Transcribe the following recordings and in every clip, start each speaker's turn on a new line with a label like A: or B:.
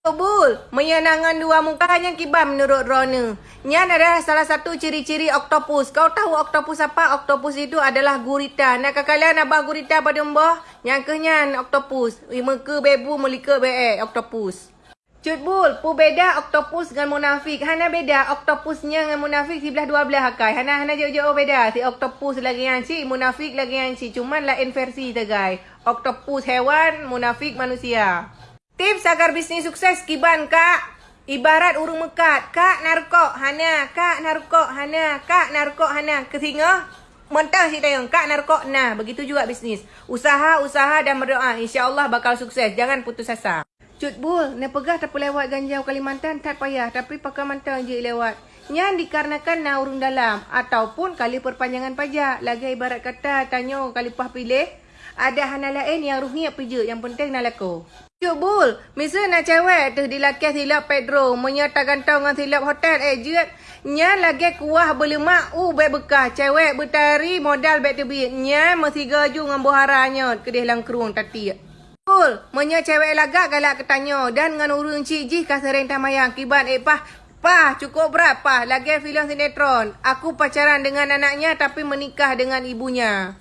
A: Bul, menyenangkan dua muka hanya kibam menurut Rona. Nyan adalah salah satu ciri-ciri oktopus. Kau tahu oktopus apa? Oktopus itu adalah gurita. Nak kalian abah gurita pada mbah? Yang kenyan oktopus. Muka bebu melika be oktopus. Cut bul, pu beda oktopus dengan munafik. Hana beda oktopusnya dengan munafik sebelah dua belah akai. Hana hana jauh-jauh beda. Si oktopus lagi yang si, munafik lagi yang si. Cuma lain versi tegai. Oktopus hewan, munafik manusia. Tips agar bisnis sukses kiban kak. Ibarat urung mekat. Kak narkok hana. Kak narkok hana. Kak narkok hana. Kesinga. Mentah si tayang. Kak narkok nah. Begitu juga bisnis. Usaha, usaha dan berdoa. InsyaAllah bakal sukses. Jangan putus asa. Cut bul. Nak pegah tak lewat ganjau Kalimantan. Tak payah. Tapi pakai mantan je lewat. Yang dikarenakan na urung dalam. Ataupun kali perpanjangan pajak. Lagi ibarat kata tanya kali pah pilih. Ada hana lain yang ruhnya peja. Yang penting nak laku. Cuk bul, misal nak cewek tu di laki silap Pedro, menyata gantong dengan silap hotel eh jet. Nya lagi kuah berlemak u uh, baik bekah. Cewek bertari modal baik tebit. Nya mesti gaju dengan buharanya kedih lang kerung tati. Bul, menya cewek lagak galak ketanya dan dengan urung cik jih kasering tamayang kibat eh pah Pah, cukup berapa? Lagi filem sinetron. Aku pacaran dengan anaknya tapi menikah dengan ibunya.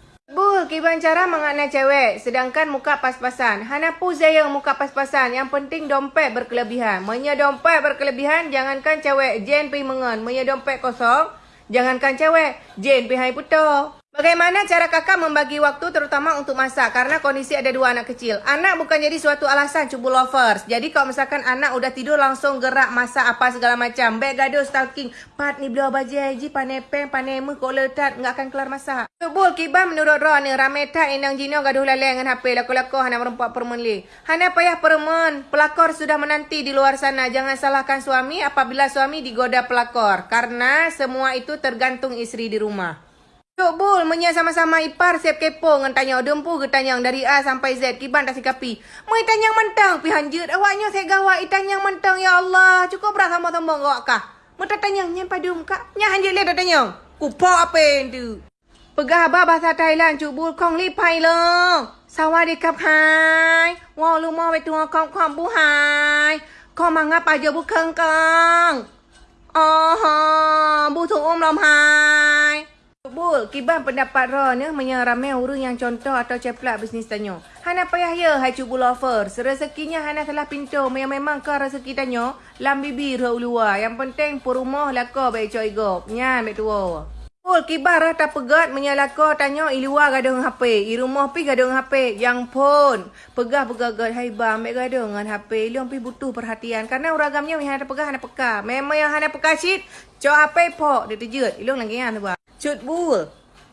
A: Bul, kiban cara mengenai cewek sedangkan muka pas-pasan. Hana pu saya muka pas-pasan. Yang penting dompet berkelebihan. Menya dompet berkelebihan, jangankan cewek jen pi mengen. Menya dompet kosong, jangankan cewek jen pi hai puto. Bagaimana cara kakak membagi waktu terutama untuk masak? Karena kondisi ada dua anak kecil. Anak bukan jadi suatu alasan cubu lovers. Jadi kalau misalkan anak udah tidur langsung gerak masak apa segala macam. Baik gaduh stalking. Pat ni beliau baju haji panepeng panemu kok letat. Nggak akan kelar masak. Tubul kibah menurut Ron ni. Ramai tak inang jino gaduh lalai dengan HP. Lako-lako hana merempak permenli. Hana payah permen. Pelakor sudah menanti di luar sana. Jangan salahkan suami apabila suami digoda pelakor. Karena semua itu tergantung istri di rumah. Tok Bul, menya sama-sama ipar siap kepo dengan tanya dempu ke tanyang dari A sampai Z kiban tak sikapi. Mai tanyang mentang pi hanjut awaknya saya gawak i tanyang mentang ya Allah. Cukup berat sama-sama gawak kah? Mata tanyang nyen padum kak. Nya hanjut le tanyang. Kupo apa tu? Pegah ba bahasa Thailand Cuk Bul kong li pai lo. Sawadikap hai. Wa lu mo we tu kong kong bu hai. Kong mangap aja bu keng keng. Oh bu tu om lam hai. Bul, kiban pendapat Ron ya, menyeramai urung yang contoh atau ceplak bisnis tanya. Hana payah ya, hai cubu lover. Rezekinya Hana salah pintu. Yang memang ke rezeki tanya, lam bibir luar. Yang penting pun rumah laka baik coy gop. Nyan, baik tua. Bul, kibar rata pegat menyalaka tanya i luar gaduh dengan HP. I rumah pi gaduh dengan HP. Yang pun, pegah pegagat hai bang, baik gaduh dengan HP. Ilung pi butuh perhatian. Karena uragamnya Hana pegah, Hana peka. Memang yang Hana peka shit, cok HP pok. Dia terjut. Ilung lagi yang tu Cut bul.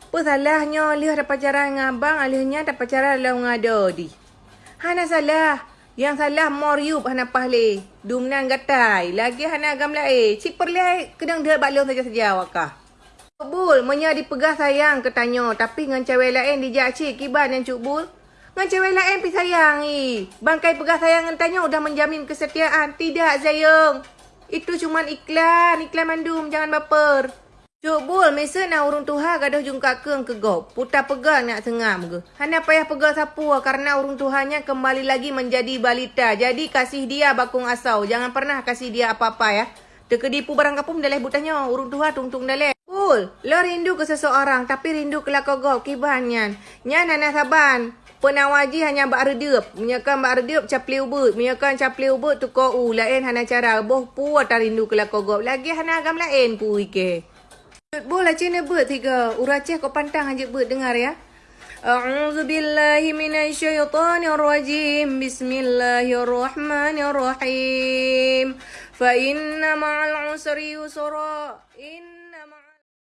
A: Apa salahnya Alih ada pacaran dengan abang, Alihnya ada pacaran dengan ngada di. Hana salah. Yang salah moriup hana pahle. Dumnan gatai. Lagi hana agam lain. Cik perlih kedang dia balong saja-saja wakah. Bul, menya dipegah sayang ketanya. Tapi dengan cewek lain dijak cik kiban yang cuk bul. Dengan cewek lain pi sayang i. Bangkai pegah sayang tanya udah menjamin kesetiaan. Tidak sayang. Itu cuma iklan. Iklan mandum. Jangan baper. Cuk bul, mesa nak urung tuha gaduh jungka keung ke gop. Putar pegang nak sengam ke. Hanya payah pegang sapu karena urung tuhannya kembali lagi menjadi balita. Jadi kasih dia bakung asau. Jangan pernah kasih dia apa-apa ya. Terkedipu barang kapum dalih butanya. Urung tuha tung-tung dalih. Bul, lo rindu ke seseorang tapi rindu ke lako gop kibanyan. Nyan anak saban. Penawaji hanya bak redup. Menyakan bak redup capli ubut. Menyakan capli ubut tu ko u. Lain hanya cara. Boh pu tak rindu ke lako gop. Lagi hanya agam lain pu ike. Boleh cina ber tiga. Uraceh kau pantang aja ber dengar ya. A'udzu billahi minasyaitonir rajim. Bismillahirrahmanirrahim. Fa inna ma'al usri yusra. In